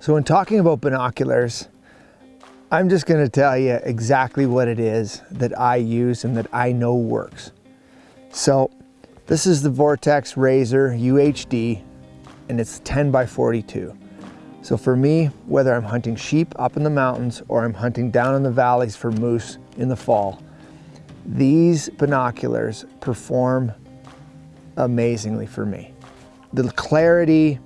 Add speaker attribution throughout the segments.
Speaker 1: So when talking about binoculars, I'm just gonna tell you exactly what it is that I use and that I know works. So this is the Vortex Razor UHD and it's 10 by 42. So for me, whether I'm hunting sheep up in the mountains or I'm hunting down in the valleys for moose in the fall, these binoculars perform amazingly for me. The clarity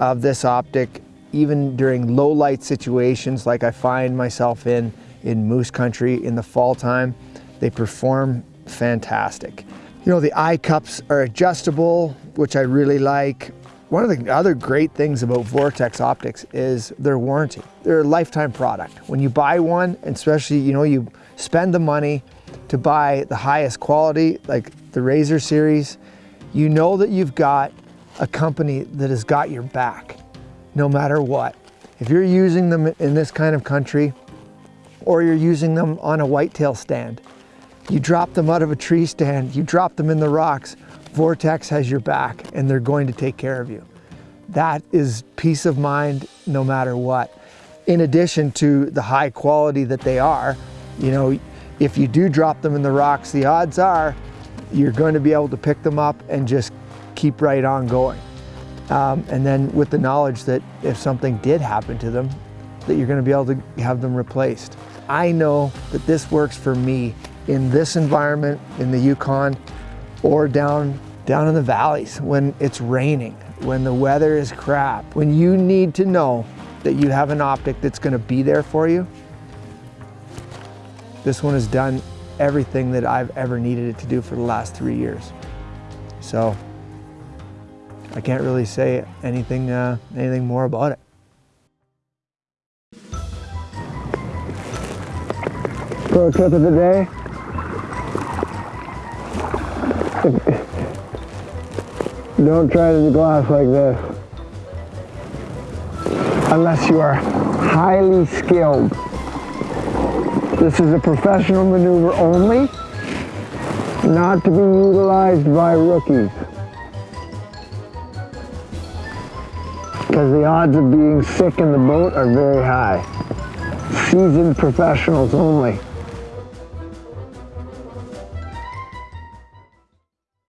Speaker 1: of this optic, even during low light situations like I find myself in, in moose country in the fall time, they perform fantastic. You know, the eye cups are adjustable, which I really like. One of the other great things about Vortex optics is their warranty. They're a lifetime product. When you buy one, and especially, you know, you spend the money to buy the highest quality, like the Razor series, you know that you've got a company that has got your back, no matter what. If you're using them in this kind of country, or you're using them on a whitetail stand, you drop them out of a tree stand, you drop them in the rocks, Vortex has your back and they're going to take care of you. That is peace of mind no matter what. In addition to the high quality that they are, you know, if you do drop them in the rocks, the odds are you're going to be able to pick them up and just keep right on going. Um, and then with the knowledge that if something did happen to them, that you're going to be able to have them replaced. I know that this works for me in this environment, in the Yukon, or down, down in the valleys when it's raining, when the weather is crap, when you need to know that you have an optic that's gonna be there for you, this one has done everything that I've ever needed it to do for the last three years. So I can't really say anything, uh, anything more about it.
Speaker 2: Pro tip of the day, Don't try to glass like this. Unless you are highly skilled. This is a professional maneuver only, not to be utilized by rookies. Because the odds of being sick in the boat are very high. Seasoned professionals only.